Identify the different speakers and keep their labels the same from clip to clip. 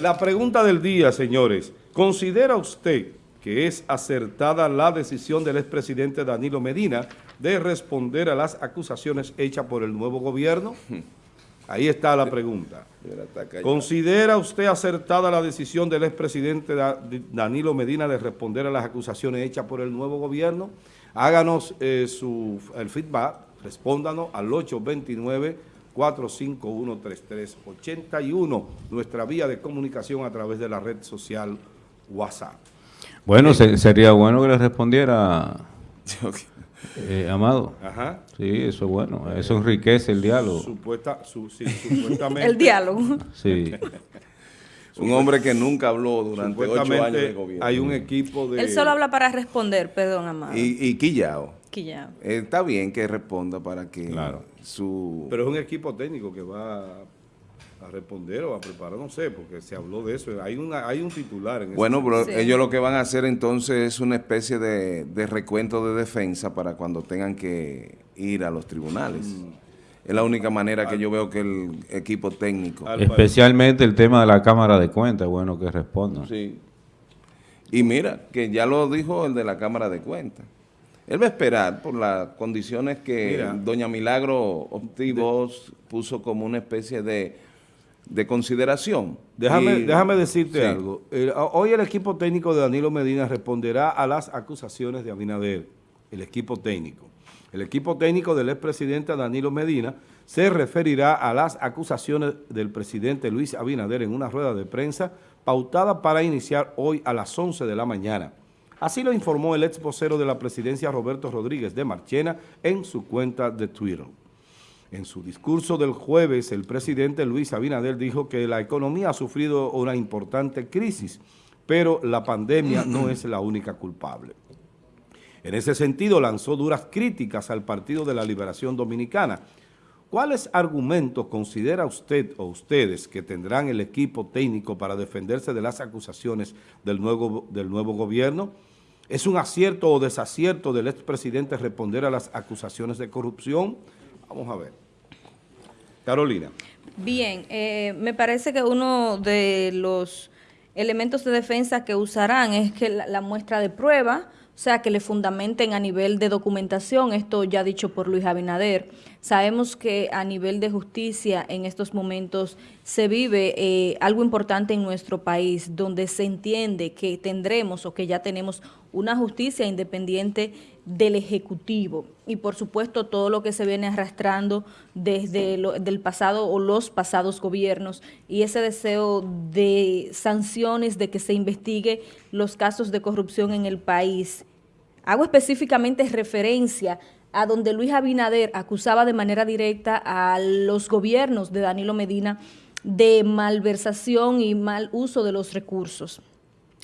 Speaker 1: La pregunta del día, señores. ¿Considera usted que es acertada la decisión del expresidente Danilo Medina de responder a las acusaciones hechas por el nuevo gobierno? Ahí está la pregunta. ¿Considera usted acertada la decisión del expresidente Danilo Medina de responder a las acusaciones hechas por el nuevo gobierno? Háganos eh, su, el feedback, respóndanos al 829 451-3381, nuestra vía de comunicación a través de la red social WhatsApp.
Speaker 2: Bueno, sería bueno que le respondiera eh, Amado.
Speaker 1: Ajá.
Speaker 2: Sí, eso es bueno, eso enriquece el diálogo.
Speaker 1: Supuesta, supuestamente.
Speaker 3: el diálogo.
Speaker 2: Sí.
Speaker 4: Un hombre que nunca habló durante ocho años de gobierno.
Speaker 1: Hay un equipo de...
Speaker 3: Él solo habla para responder, perdón, Amado.
Speaker 4: Y, y Quillao.
Speaker 3: Quillao.
Speaker 4: Eh, está bien que responda para que
Speaker 1: claro.
Speaker 4: su...
Speaker 1: Pero es un equipo técnico que va a responder o a preparar, no sé, porque se habló de eso. Hay, una, hay un titular en
Speaker 4: Bueno, pero sí. ellos lo que van a hacer entonces es una especie de, de, recuento de defensa para cuando tengan que ir a los tribunales. Mm. Es la única manera que yo veo que el equipo técnico...
Speaker 2: Especialmente el tema de la Cámara de Cuentas, bueno que respondan.
Speaker 4: Sí. Y mira, que ya lo dijo el de la Cámara de Cuentas. Él va a esperar por las condiciones que mira, doña Milagro Optivos puso como una especie de, de consideración.
Speaker 1: Déjame, y, déjame decirte sí. algo. El, hoy el equipo técnico de Danilo Medina responderá a las acusaciones de Abinader, el equipo técnico. El equipo técnico del expresidente Danilo Medina se referirá a las acusaciones del presidente Luis Abinader en una rueda de prensa pautada para iniciar hoy a las 11 de la mañana. Así lo informó el ex vocero de la presidencia Roberto Rodríguez de Marchena en su cuenta de Twitter. En su discurso del jueves, el presidente Luis Abinader dijo que la economía ha sufrido una importante crisis, pero la pandemia no es la única culpable. En ese sentido, lanzó duras críticas al Partido de la Liberación Dominicana. ¿Cuáles argumentos considera usted o ustedes que tendrán el equipo técnico para defenderse de las acusaciones del nuevo, del nuevo gobierno? ¿Es un acierto o desacierto del expresidente responder a las acusaciones de corrupción? Vamos a ver. Carolina.
Speaker 3: Bien, eh, me parece que uno de los elementos de defensa que usarán es que la, muestra de prueba, sea, que le fundamenten a nivel de documentación, esto ya dicho por Luis Abinader. Sabemos que a nivel de justicia en estos momentos se vive eh, algo importante en nuestro país, donde se entiende que tendremos o que ya tenemos una justicia independiente del Ejecutivo y por supuesto todo lo que se viene arrastrando desde lo, del pasado o los pasados gobiernos y ese deseo de sanciones, de que se investigue los casos de corrupción en el país. Hago específicamente referencia a donde Luis Abinader acusaba de manera directa a los gobiernos de Danilo Medina de malversación y mal uso de los recursos.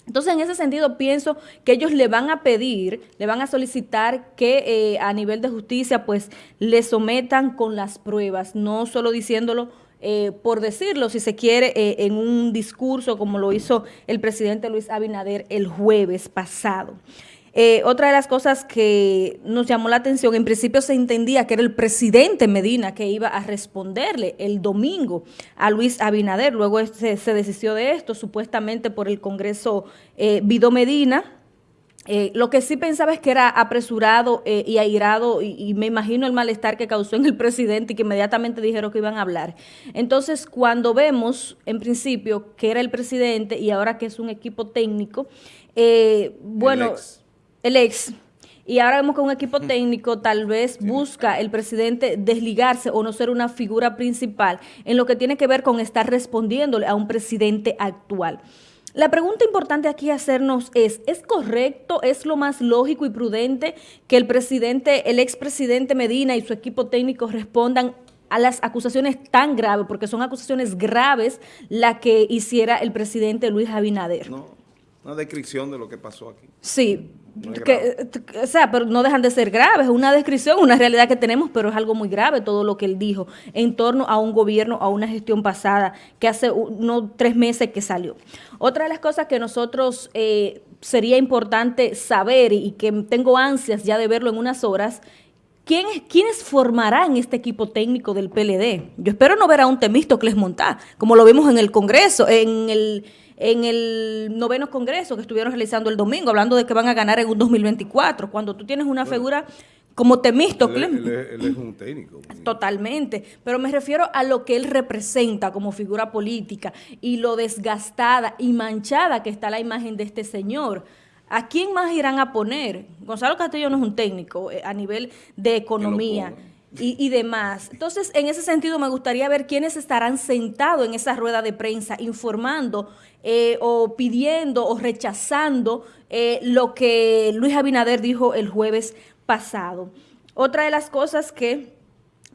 Speaker 3: Entonces, en ese sentido, pienso que ellos le van a pedir, le van a solicitar que eh, a nivel de justicia, pues, le sometan con las pruebas, no solo diciéndolo eh, por decirlo, si se quiere, eh, en un discurso como lo hizo el presidente Luis Abinader el jueves pasado. Eh, otra de las cosas que nos llamó la atención, en principio se entendía que era el presidente Medina que iba a responderle el domingo a Luis Abinader, luego se, se desistió de esto, supuestamente por el Congreso eh, Vido Medina, eh, lo que sí pensaba es que era apresurado eh, y airado y, y, me imagino el malestar que causó en el presidente y que inmediatamente dijeron que iban a hablar. Entonces, cuando vemos en principio que era el presidente y ahora que es un equipo técnico, eh, bueno... el ex, y ahora vemos que un equipo técnico tal vez busca el presidente desligarse o no ser una figura principal en lo que tiene que ver con estar respondiéndole a un presidente actual. La pregunta importante aquí hacernos es, ¿es correcto, es lo más lógico y prudente que el presidente, el expresidente Medina y su equipo técnico respondan a las acusaciones tan graves, porque son acusaciones graves la que hiciera el presidente Luis Abinader?
Speaker 4: No, una descripción de lo que pasó aquí.
Speaker 3: Sí, no que, o sea, pero no dejan de ser graves, es una descripción, una realidad que tenemos, pero es algo muy grave todo lo que él dijo en torno a un gobierno, a una gestión pasada que hace unos tres meses que salió. Otra de las cosas que nosotros eh, sería importante saber y que tengo ansias ya de verlo en unas horas, ¿quién, ¿quiénes formarán este equipo técnico del PLD? Yo espero no ver a un Temístocles Montá, como lo vimos en el Congreso, en el en el noveno congreso que estuvieron realizando el domingo, hablando de que van a ganar en un 2024, cuando tú tienes una figura como Temístocles.
Speaker 1: Él, es un técnico.
Speaker 3: Totalmente, pero me refiero a lo que él representa como figura política y lo desgastada y manchada que está la imagen de este señor. ¿A quién más irán a poner? Gonzalo Castillo no es un técnico eh, a nivel de economía y, y, demás. Entonces, en ese sentido, me gustaría ver quiénes estarán sentados en esa rueda de prensa informando eh, o pidiendo o rechazando eh, lo que Luis Abinader dijo el jueves pasado. Otra de las cosas que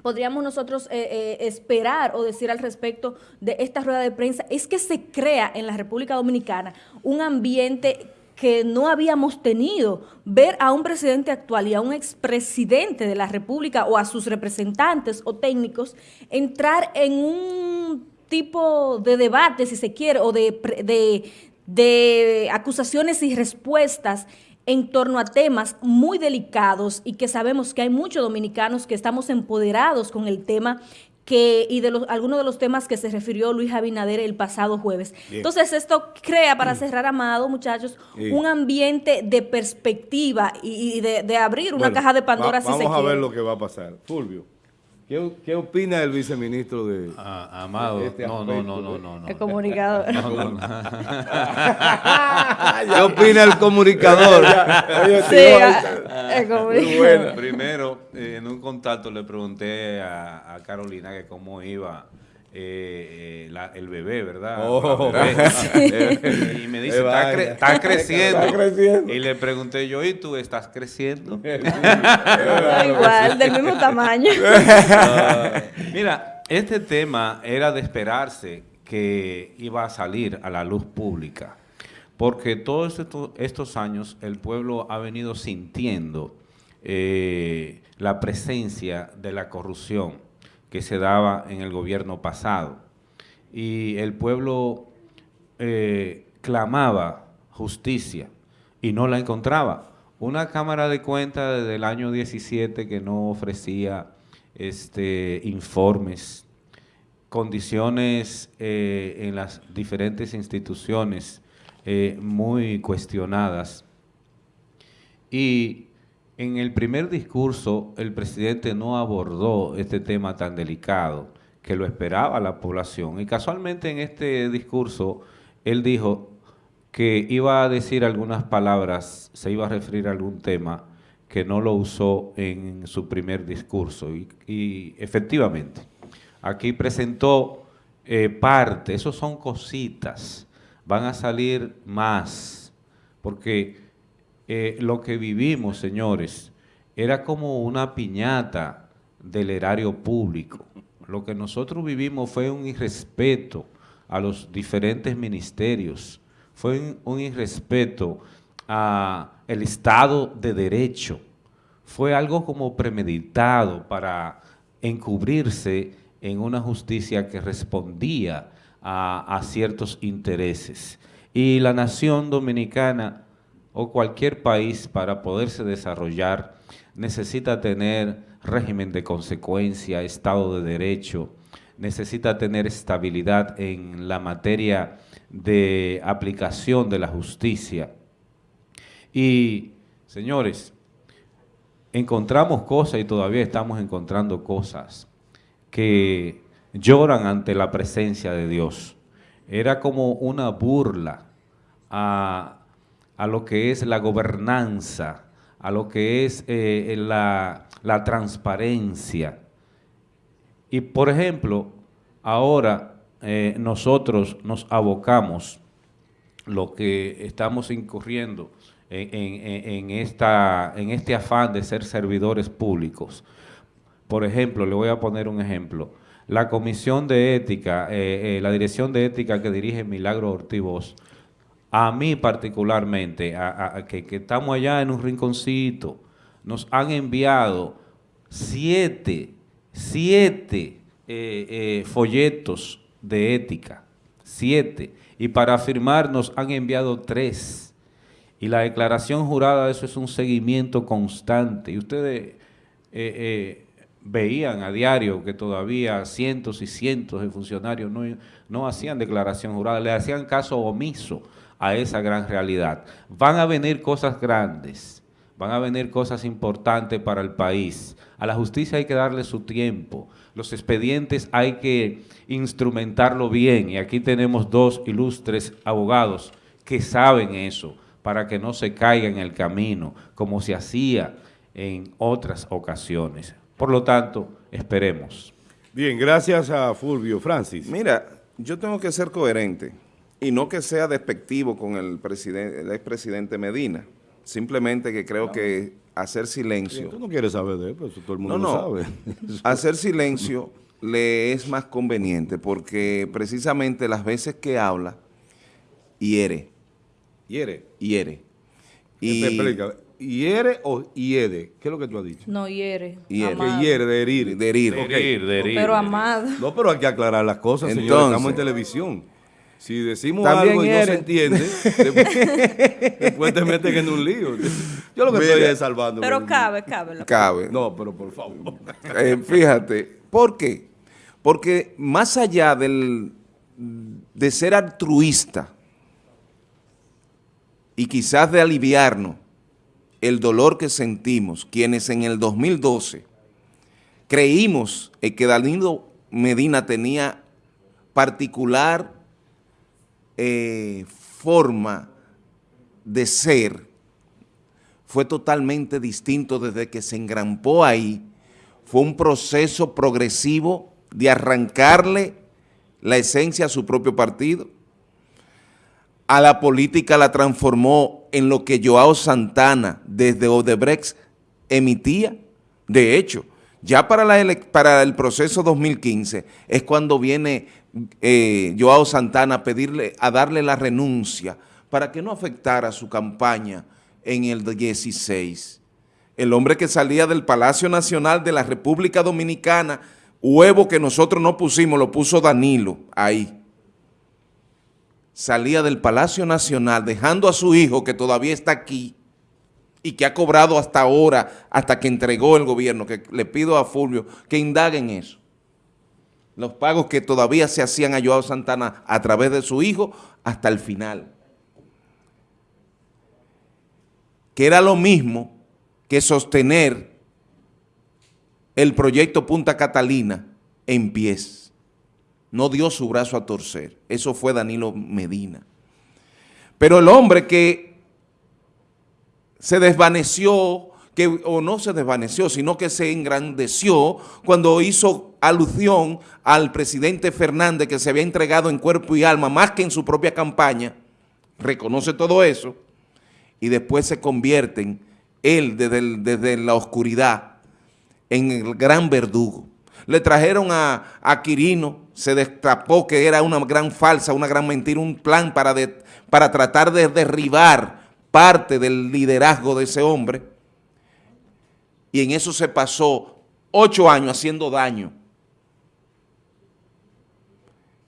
Speaker 3: podríamos nosotros eh, esperar o decir al respecto de esta rueda de prensa es que se crea en la República Dominicana un ambiente que no habíamos tenido, ver a un presidente actual y a un expresidente de la República o a sus representantes o técnicos entrar en un tipo de debate, si se quiere, o de, de, de acusaciones y respuestas en torno a temas muy delicados y que sabemos que hay muchos dominicanos que estamos empoderados con el tema que, y de los, algunos de los temas que se refirió Luis Abinader el pasado jueves. Entonces, esto crea, para mm. cerrar, Amado, muchachos, un ambiente de perspectiva y, de, abrir una caja de Pandora si se
Speaker 1: Vamos a ver lo que va a pasar. Fulvio. ¿Qué, ¿Qué, opina el viceministro de,
Speaker 2: ah, Amado?
Speaker 1: este
Speaker 2: no, no, no, no, no,
Speaker 3: El comunicador.
Speaker 1: ¿Qué opina el comunicador?
Speaker 3: sí, comunicador.
Speaker 2: Primero, eh, en un contacto le pregunté a, a Carolina que cómo iba eh, eh, la, el bebé, ¿verdad?
Speaker 1: Oh.
Speaker 2: Bebé. y me dice, está, cre está, creciendo. está, creciendo. Y le pregunté yo, ¿y tú estás creciendo?
Speaker 3: Igual, del mismo tamaño.
Speaker 2: mira, este tema era de esperarse que iba a salir a la luz pública, porque todos estos, estos años el pueblo ha venido sintiendo eh, la presencia de la corrupción que se daba en el gobierno pasado. Y el pueblo eh, clamaba justicia y no la encontraba. Una Cámara de Cuentas desde el año 17 que no ofrecía este, informes, condiciones eh, en las diferentes instituciones eh, muy cuestionadas. Y en el primer discurso, el presidente no abordó este tema tan delicado que lo esperaba la población. Y casualmente en este discurso, él dijo que iba a decir algunas palabras, se iba a referir a algún tema que no lo usó en su primer discurso. Y, efectivamente, aquí presentó eh, parte, esos son cositas, van a salir más, porque eh, lo que vivimos, señores, era como una piñata del erario público. Lo que nosotros vivimos fue un irrespeto a los diferentes ministerios, fue un, irrespeto al Estado de Derecho, fue algo como premeditado para encubrirse en una justicia que respondía a, ciertos intereses. Y la nación dominicana o cualquier país para poderse desarrollar necesita tener régimen de consecuencia, Estado de Derecho, necesita tener estabilidad en la materia de aplicación de la justicia. Y, señores, encontramos cosas y todavía estamos encontrando cosas que lloran ante la presencia de Dios. Era como una burla a a lo que es la gobernanza, a lo que es eh, la, transparencia. Y, por ejemplo, ahora eh, nosotros nos abocamos, lo que estamos incurriendo en, esta, en este afán de ser servidores públicos. Por ejemplo, le voy a poner un ejemplo. La Comisión de Ética, eh, la Dirección de Ética que dirige Milagro Ortiz a mí particularmente, a, que, estamos allá en un rinconcito, nos han enviado siete, siete eh, eh, folletos de ética, siete, y para firmar nos han enviado tres. Y la declaración jurada, eso es un seguimiento constante. Y ustedes eh, veían a diario que todavía cientos y cientos de funcionarios no, no hacían declaración jurada, le hacían caso omiso a esa gran realidad. Van a venir cosas grandes, van a venir cosas importantes para el país. A la justicia hay que darle su tiempo. Los expedientes hay que instrumentarlo bien. Y aquí tenemos dos ilustres abogados que saben eso, para que no se caiga en el camino, como se hacía en otras ocasiones. Por lo tanto, esperemos.
Speaker 1: Bien, gracias a Fulvio. Francis.
Speaker 4: Mira, yo tengo que ser coherente y no que sea despectivo con el, presidente, el expresidente Medina. Simplemente que creo que hacer silencio...
Speaker 1: tú no quieres saber de él, pero todo el mundo lo sabe.
Speaker 4: hacer silencio le es más conveniente porque precisamente las veces que habla, hiere.
Speaker 1: ¿Hiere?
Speaker 4: Hiere.
Speaker 1: Y, ¿Hiere o hiede? ¿Qué es lo que tú has dicho?
Speaker 3: No, hiere.
Speaker 1: Hiere, hiere de herir.
Speaker 4: De herir.
Speaker 2: De herir,
Speaker 3: Pero amado.
Speaker 1: No, pero hay que aclarar las cosas, Entonces, Estamos en televisión. Si decimos algo y no se entiende, después, te meten en un lío. Yo lo que estoy es salvando.
Speaker 3: Pero cabe, cabe.
Speaker 4: Cabe.
Speaker 1: No, pero por favor.
Speaker 4: Eh, fíjate, ¿por qué? Porque más allá del, de ser altruista y quizás de aliviarnos el dolor que sentimos, quienes en el 2012 creímos que Danilo Medina tenía particular eh, forma de ser, fue totalmente distinto desde que se engrampó ahí. Fue un proceso progresivo de arrancarle la esencia a su propio partido. A la política la transformó en lo que Joao Santana desde Odebrecht emitía. De hecho, ya para, el proceso 2015 es cuando viene eh, Joao Santana a pedirle, a darle la renuncia para que no afectara su campaña en el 16. El hombre que salía del Palacio Nacional de la República Dominicana, huevo que nosotros no pusimos, lo puso Danilo ahí. Salía del Palacio Nacional dejando a su hijo que todavía está aquí y que ha cobrado hasta ahora, hasta que entregó el gobierno, que le pido a Fulvio que indaguen eso los pagos que todavía se hacían a Joao Santana a través de su hijo hasta el final. Que era lo mismo que sostener el proyecto Punta Catalina en pies. No dio su brazo a torcer. Eso fue Danilo Medina. Pero el hombre que se desvaneció, que o no se desvaneció, sino que se engrandeció cuando hizo alusión al presidente Fernández que se había entregado en cuerpo y alma más que en su propia campaña, reconoce todo eso y después se convierten él desde, la oscuridad en el gran verdugo. Le trajeron a, a, Quirino, se destapó que era una gran falsa, una gran mentira, un plan para, para tratar de derribar parte del liderazgo de ese hombre y en eso se pasó ocho años haciendo daño.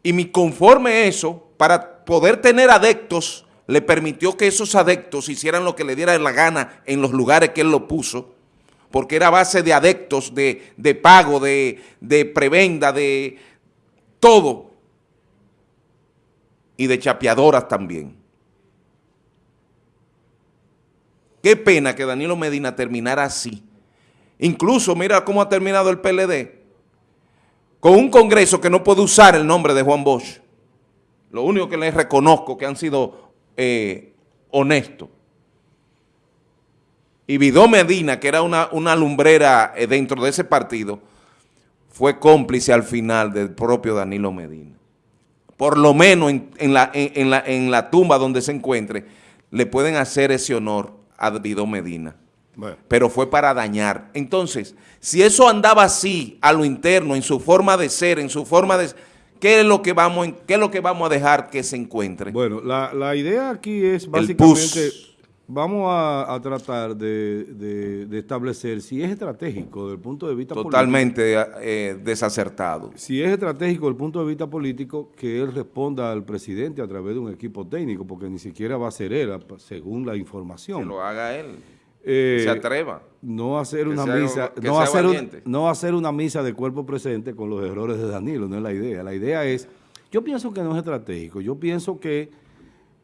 Speaker 4: Y mi conforme eso, para poder tener adeptos, le permitió que esos adeptos hicieran lo que le diera la gana en los lugares que él lo puso, porque era base de adeptos, de, de pago, de, de prebenda, de todo, y de chapeadoras también. Qué pena que Danilo Medina terminara así, Incluso mira cómo ha terminado el PLD, con un congreso que no puede usar el nombre de Juan Bosch. Lo único que les reconozco que han sido eh, honestos. Y Vidó Medina, que era una, lumbrera eh, dentro de ese partido, fue cómplice al final del propio Danilo Medina. Por lo menos en, la, la, en la tumba donde se encuentre, le pueden hacer ese honor a Vidó Medina pero fue para dañar. Entonces, si eso andaba así a lo interno, en su forma de ser, en su forma de... ¿Qué es lo que vamos, qué es lo que vamos a dejar que se encuentre?
Speaker 1: Bueno, la, idea aquí es básicamente... Vamos a, tratar de, establecer si es estratégico desde el punto de vista
Speaker 4: Totalmente político. Totalmente eh, desacertado.
Speaker 1: Si es estratégico desde el punto de vista político, que él responda al presidente a través de un equipo técnico, porque ni siquiera va a ser él, según la información.
Speaker 4: Que lo haga él.
Speaker 1: eh,
Speaker 4: se atreva.
Speaker 1: No hacer una misa, no hacer, no hacer una misa de cuerpo presente con los errores de Danilo, no es la idea. La idea es, yo pienso que no es estratégico, yo pienso que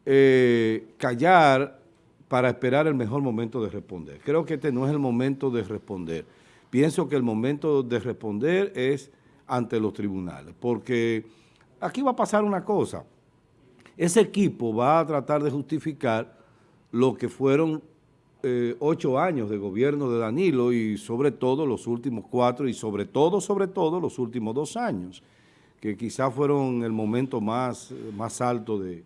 Speaker 1: eh, callar para esperar el mejor momento de responder. Creo que este no es el momento de responder. Pienso que el momento de responder es ante los tribunales, porque aquí va a pasar una cosa. Ese equipo va a tratar de justificar lo que fueron eh, ocho años de gobierno de Danilo y sobre todo los últimos cuatro y sobre todo, sobre todo los últimos dos años, que quizás fueron el momento más, más alto de,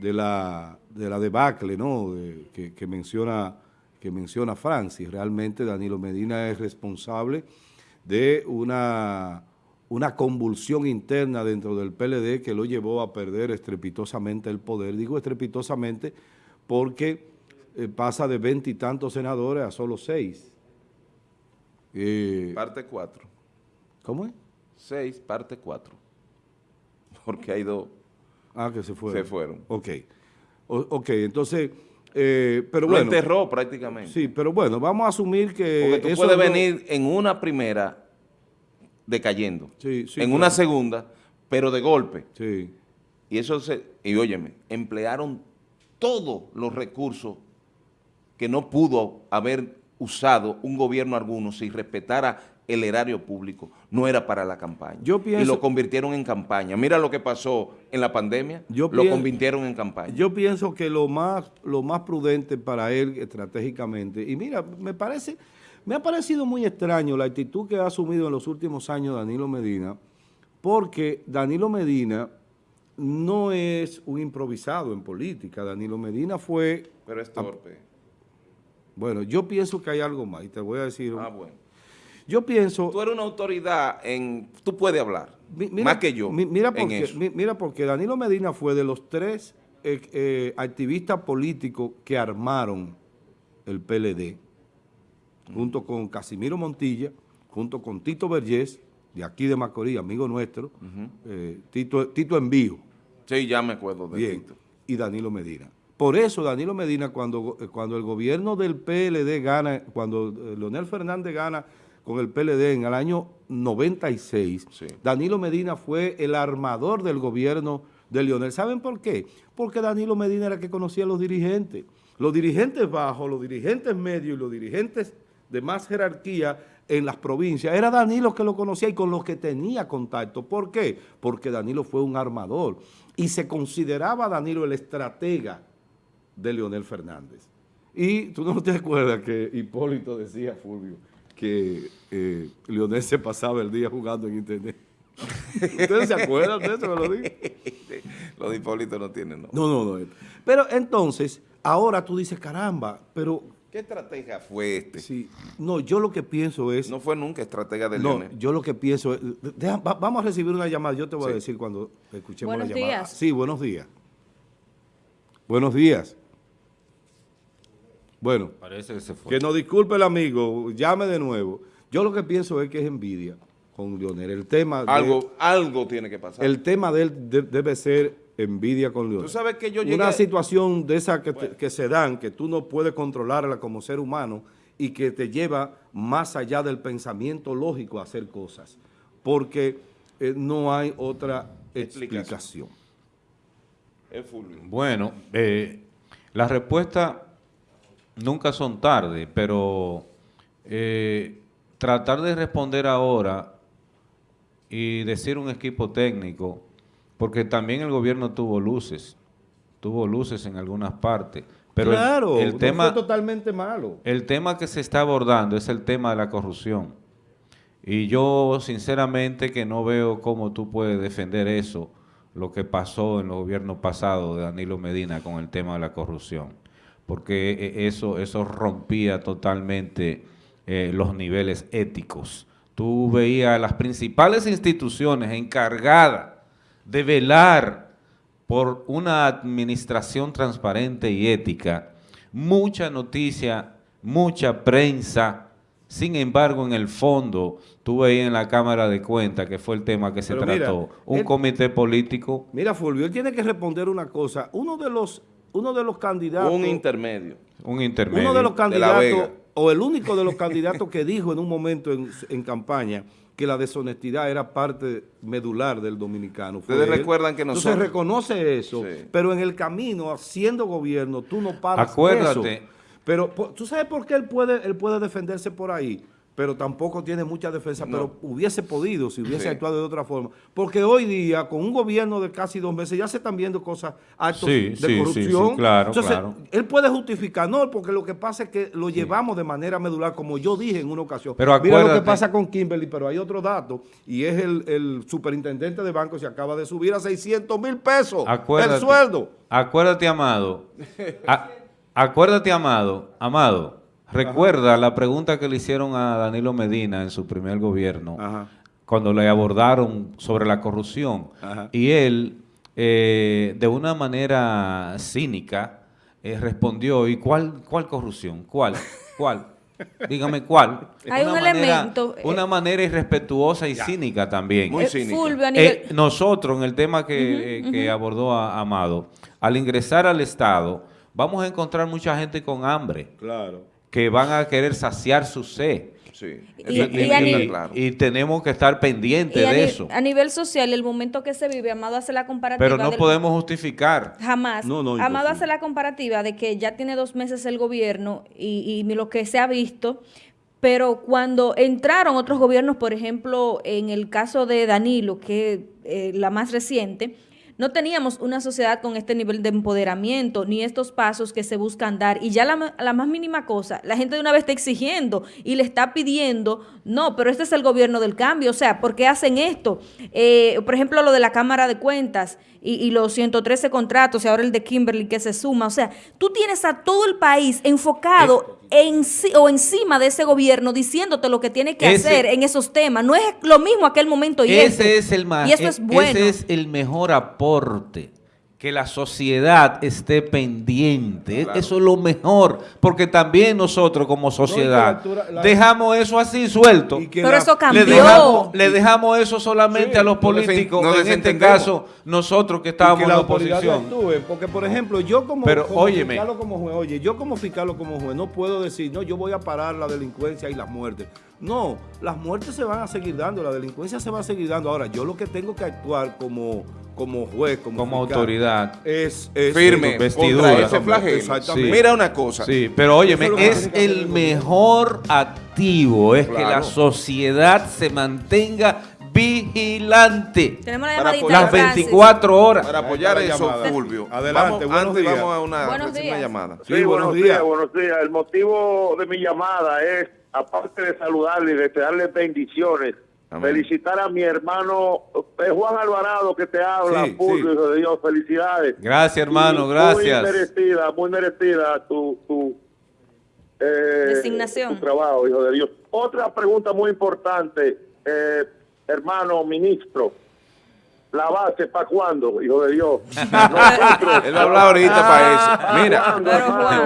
Speaker 1: de, la, de la debacle ¿no? que, que, menciona, que menciona Francis. Realmente Danilo Medina es responsable de una una convulsión interna dentro del PLD que lo llevó a perder estrepitosamente el poder. Digo estrepitosamente porque eh, pasa de veintitantos senadores a solo seis.
Speaker 4: Eh, parte cuatro.
Speaker 1: ¿Cómo es?
Speaker 4: Seis, parte cuatro. Porque hay dos.
Speaker 1: Ah, que se fueron.
Speaker 4: Se fueron.
Speaker 1: Ok. ok, entonces... Eh, pero
Speaker 4: lo
Speaker 1: bueno,
Speaker 4: enterró prácticamente.
Speaker 1: Sí, pero bueno, vamos a asumir que...
Speaker 4: Porque tú puedes venir en una primera decayendo. en una segunda, pero de golpe. Y eso se, y óyeme, emplearon todos los recursos que no pudo haber usado un gobierno alguno si respetara el erario público, no era para la campaña. y lo convirtieron en campaña. Mira lo que pasó en la pandemia, lo convirtieron en campaña.
Speaker 1: Yo pienso que lo más, lo más prudente para él estratégicamente, y mira, me parece me ha parecido muy extraño la actitud que ha asumido en los últimos años Danilo Medina, porque Danilo Medina no es un improvisado en política. Danilo Medina fue...
Speaker 4: Pero es torpe.
Speaker 1: Bueno, yo pienso que hay algo más y te voy a decir...
Speaker 4: Ah, bueno.
Speaker 1: Yo pienso...
Speaker 4: Tú eres una autoridad en... Tú puedes hablar, más que yo,
Speaker 1: mira porque, Mira, porque Danilo Medina fue de los tres eh, eh, activistas políticos que armaron el PLD junto con Casimiro Montilla, junto con Tito Vergés, de aquí de Macorís, amigo nuestro, eh, Tito, Tito Envío.
Speaker 4: Sí, ya me acuerdo de
Speaker 1: Bien, Y Danilo Medina. Por eso Danilo Medina, cuando, cuando el gobierno del PLD gana, cuando Leonel Fernández gana con el PLD en el año 96, Danilo Medina fue el armador del gobierno de Leonel. ¿Saben por qué? Porque Danilo Medina era el que conocía a los dirigentes. Los dirigentes bajos, los dirigentes medios y los dirigentes de más jerarquía en las provincias, era Danilo que lo conocía y con los que tenía contacto. ¿Por qué? Porque Danilo fue un armador y se consideraba Danilo el estratega de Leonel Fernández. Y tú no te acuerdas que Hipólito decía, Fulvio, que eh, Leonel se pasaba el día jugando en internet. ¿Ustedes se acuerdan de eso que lo dije?
Speaker 4: Lo de Hipólito no tienen,
Speaker 1: ¿no? No, no, no. Pero entonces, ahora tú dices, caramba, pero
Speaker 4: ¿Qué estrategia fue este?
Speaker 1: Sí, no, yo lo que pienso es...
Speaker 4: No fue nunca estratega de no,
Speaker 1: yo lo que pienso es... vamos a recibir una llamada, yo te voy a decir cuando escuchemos la llamada. Días. Sí, buenos días. Buenos días. Bueno,
Speaker 2: Parece que, se fue.
Speaker 1: que nos disculpe el amigo, llame de nuevo. Yo lo que pienso es que es envidia con Leonel. El tema...
Speaker 4: Algo, algo tiene que pasar.
Speaker 1: El tema de él debe ser envidia con Leonel.
Speaker 4: Tú sabes que yo
Speaker 1: Una situación de esa que, se dan, que tú no puedes controlarla como ser humano y que te lleva más allá del pensamiento lógico a hacer cosas, porque eh, no hay otra explicación.
Speaker 2: Bueno, eh, las respuestas nunca son tarde, pero eh, tratar de responder ahora y decir un equipo técnico porque también el gobierno tuvo luces, tuvo luces en algunas partes. Pero
Speaker 1: claro, el, tema, fue totalmente malo.
Speaker 2: El tema que se está abordando es el tema de la corrupción. Y yo sinceramente que no veo cómo tú puedes defender eso, lo que pasó en los gobiernos pasados de Danilo Medina con el tema de la corrupción. Porque e, eso, eso rompía totalmente eh, los niveles éticos. Tú veías las principales instituciones encargadas de velar por una administración transparente y ética, mucha noticia, mucha prensa, sin embargo, en el fondo, tú veías en la Cámara de Cuentas, que fue el tema que se trató, un comité político.
Speaker 1: Mira, Fulvio, él tiene que responder una cosa. Uno de los uno de los candidatos...
Speaker 4: Un intermedio.
Speaker 2: Un intermedio.
Speaker 1: Uno de los candidatos, o el único de los candidatos que dijo en un momento en, campaña que la deshonestidad era parte medular del dominicano.
Speaker 4: Ustedes recuerdan que nosotros...
Speaker 1: Entonces reconoce eso, pero en el camino, haciendo gobierno, tú no paras
Speaker 2: Acuérdate.
Speaker 1: Eso. Pero tú sabes por qué él puede, él puede defenderse por ahí pero tampoco tiene mucha defensa, pero hubiese podido si hubiese actuado de otra forma. Porque hoy día, con un gobierno de casi dos meses, ya se están viendo cosas, actos de corrupción.
Speaker 2: claro,
Speaker 1: Entonces, él puede justificar, no, porque lo que pasa es que lo llevamos de manera medular, como yo dije en una ocasión.
Speaker 2: Pero
Speaker 1: Mira lo que pasa con Kimberly, pero hay otro dato, y es el, superintendente de banco se acaba de subir a 600 mil pesos el sueldo.
Speaker 2: Acuérdate, Amado. acuérdate, Amado, Amado Recuerda la pregunta que le hicieron a Danilo Medina en su primer gobierno, cuando le abordaron sobre la corrupción. Y él, eh, de una manera cínica, eh, respondió, ¿y cuál, cuál corrupción? ¿Cuál? ¿Cuál? Dígame cuál.
Speaker 3: Hay un elemento.
Speaker 2: Eh, una manera irrespetuosa y cínica también.
Speaker 3: Muy cínica.
Speaker 2: nosotros, en el tema que, abordó Amado, al ingresar al Estado, vamos a encontrar mucha gente con hambre.
Speaker 1: Claro
Speaker 2: que van a querer saciar su sed.
Speaker 4: Sí,
Speaker 2: y, tenemos que estar pendientes de eso.
Speaker 3: A nivel social, el momento que se vive, Amado hace la comparativa.
Speaker 2: Pero no podemos justificar.
Speaker 3: Jamás. Amado hace la comparativa de que ya tiene dos meses el gobierno y, lo que se ha visto. Pero cuando entraron otros gobiernos, por ejemplo, en el caso de Danilo, que es eh, la más reciente, no teníamos una sociedad con este nivel de empoderamiento, ni estos pasos que se buscan dar. Y ya la, la, más mínima cosa, la gente de una vez está exigiendo y le está pidiendo, no, pero este es el gobierno del cambio. O sea, ¿por qué hacen esto? Eh, por ejemplo, lo de la Cámara de Cuentas y, y, los 113 contratos y ahora el de Kimberly que se suma. O sea, tú tienes a todo el país enfocado en, o encima de ese gobierno diciéndote lo que tiene que hacer en esos temas. No es lo mismo aquel momento y
Speaker 2: ese. es el más, y eso e es bueno. Ese es el mejor aporte que la sociedad esté pendiente. Eso es lo mejor, porque también nosotros como sociedad dejamos eso así suelto.
Speaker 3: Pero eso cambió.
Speaker 2: Le dejamos, eso solamente a los políticos, en este caso nosotros que estábamos en la oposición.
Speaker 1: porque por ejemplo, yo como,
Speaker 2: Pero,
Speaker 1: como como juez, oye, yo como fiscal o como juez no puedo decir, no, yo voy a parar la delincuencia y las muertes. No, las muertes se van a seguir dando, la delincuencia se va a seguir dando. Ahora, yo lo que tengo que actuar como como juez, como,
Speaker 2: como autoridad.
Speaker 1: Es,
Speaker 4: firme,
Speaker 2: vestidura.
Speaker 4: Ese Exactamente. Mira una cosa.
Speaker 2: Sí, pero óyeme, es, el mejor activo, es que la sociedad se mantenga vigilante.
Speaker 3: Tenemos la
Speaker 2: las 24 horas.
Speaker 4: Para apoyar eso, Fulvio.
Speaker 1: Adelante, buenos días.
Speaker 4: Vamos a una
Speaker 3: buenos días.
Speaker 4: llamada.
Speaker 5: Sí, buenos, días. Buenos días. El motivo de mi llamada es, aparte de saludarle y desearle bendiciones, Felicitar a mi hermano eh, Juan Alvarado que te habla, sí, de Dios, felicidades.
Speaker 2: Gracias hermano, gracias.
Speaker 5: Muy merecida, muy merecida tu, tu,
Speaker 3: eh, Designación.
Speaker 5: tu trabajo, hijo de Dios. Otra pregunta muy importante, eh, hermano ministro. ¿La base para cuándo, hijo de Dios?
Speaker 4: Él va a hablar ahorita para eso. Mira,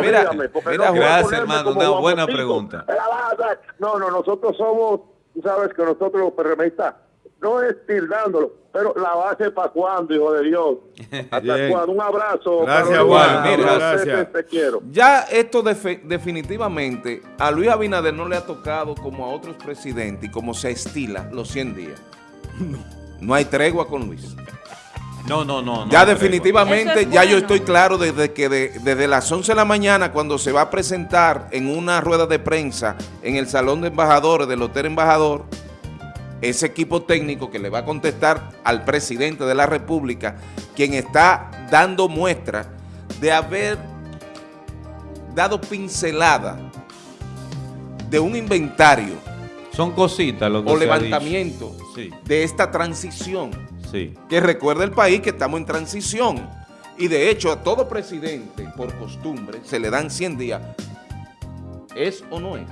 Speaker 2: mira, mira, gracias hermano, una buena pregunta.
Speaker 5: No, no, nosotros somos tú sabes que nosotros los PRMistas, no es tildándolo, pero la base para cuándo, hijo de Dios. Hasta cuándo. Un abrazo.
Speaker 1: Gracias, Juan. gracias.
Speaker 5: Te, quiero.
Speaker 4: Ya esto definitivamente a Luis Abinader no le ha tocado como a otros presidentes y como se estila los 100 días. No hay tregua con Luis.
Speaker 2: No, no, no.
Speaker 4: ya definitivamente, ya yo estoy claro desde que desde las 11 de la mañana cuando se va a presentar en una rueda de prensa en el Salón de Embajadores del Hotel Embajador, ese equipo técnico que le va a contestar al presidente de la República, quien está dando muestra de haber dado pincelada de un inventario.
Speaker 2: Son cositas lo que
Speaker 4: O levantamiento de esta transición que recuerda el país que estamos en transición. Y de hecho a todo presidente, por costumbre, se le dan 100 días. ¿Es o no es?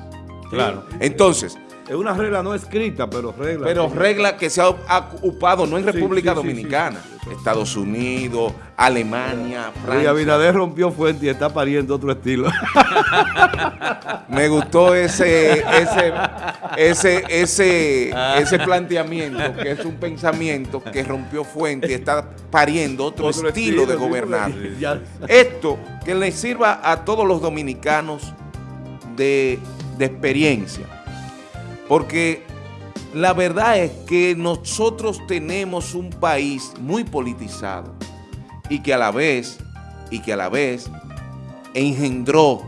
Speaker 2: Claro.
Speaker 4: Entonces,
Speaker 1: Es una regla no escrita, pero regla.
Speaker 4: Pero regla que se ha ocupado no en República Dominicana, Estados Unidos, Alemania,
Speaker 1: Francia. Y Abinader rompió fuente y está pariendo otro estilo.
Speaker 4: Me gustó ese, ese, ese, ese, ese planteamiento, que es un pensamiento que rompió fuente y está pariendo otro, estilo, de gobernar. Esto que le sirva a todos los dominicanos de, de experiencia porque la verdad es que nosotros tenemos un país muy politizado y que a la vez, y que a la vez engendró,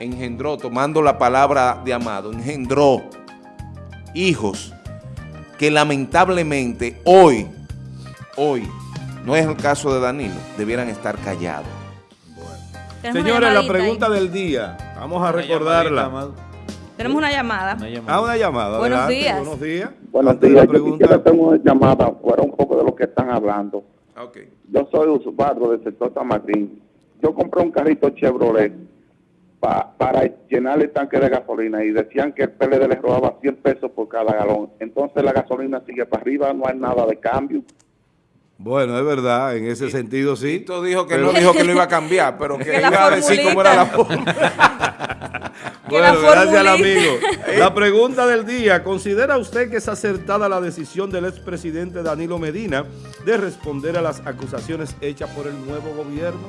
Speaker 4: engendró, tomando la palabra de Amado, engendró hijos que lamentablemente hoy, hoy, no es el caso de Danilo, debieran estar callados.
Speaker 1: Señores, la pregunta del día, vamos a recordarla.
Speaker 3: Tenemos una llamada.
Speaker 1: Ah, una llamada.
Speaker 3: Buenos días.
Speaker 6: Buenos días. Buenos días. Yo tengo una llamada fuera un poco de lo que están hablando. Okay. Yo soy usuario del sector San Martín. Yo compré un carrito Chevrolet para llenar el tanque de gasolina y decían que el PLD les robaba 100 pesos por cada galón. Entonces la gasolina sigue para arriba, no hay nada de cambio.
Speaker 1: Bueno, es verdad, en ese sentido sí.
Speaker 4: Tito dijo que no dijo que lo iba a cambiar, pero que, iba a decir cómo era la forma.
Speaker 1: bueno, gracias al amigo. La pregunta del día, ¿considera usted que es acertada la decisión del expresidente Danilo Medina de responder a las acusaciones hechas por el nuevo gobierno?